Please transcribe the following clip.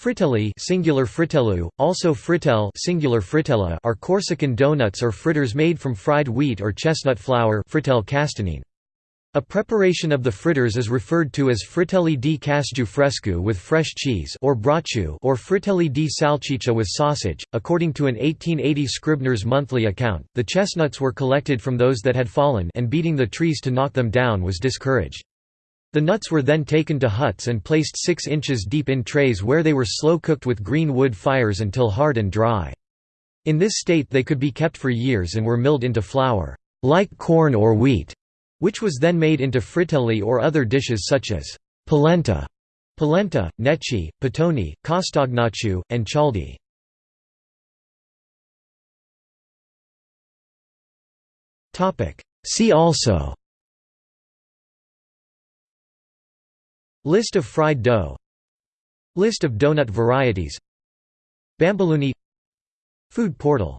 Fritelli singular fritellu, also frittelle singular fritella are Corsican donuts or fritters made from fried wheat or chestnut flour frittelle castagnine. A preparation of the fritters is referred to as fritelli di casgiu frescu with fresh cheese or brocciu or fritelli di salciccia with sausage. According to an 1880 Scribner's monthly account, the chestnuts were collected from those that had fallen and beating the trees to knock them down was discouraged. The nuts were then taken to huts and placed 6 inches deep in trays where they were slow cooked with green wood fires until hard and dry. In this state they could be kept for years and were milled into flour, like corn or wheat, which was then made into fritelli or other dishes such as polenta, polenta, necci, pitoni, castagnaccio, and cialdi. See also List of fried dough. List of donut varieties. Bomboloni Food portal